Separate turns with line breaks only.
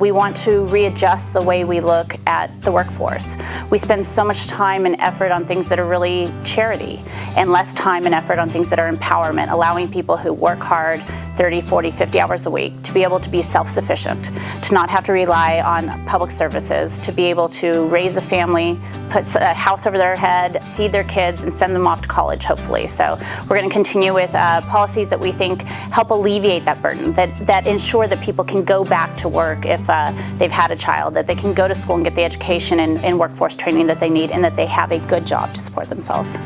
We want to readjust the way we look at the workforce. We spend so much time and effort on things that are really charity and less time and effort on things that are empowerment, allowing people who work hard 30, 40, 50 hours a week to be able to be self-sufficient, to not have to rely on public services, to be able to raise a family, put a house over their head, feed their kids, and send them off to college, hopefully. So we're going to continue with uh, policies that we think help alleviate that burden, that, that ensure that people can go back to work if uh, they've had a child, that they can go to school and get the education and, and workforce training that they need, and that they have a good job to support themselves.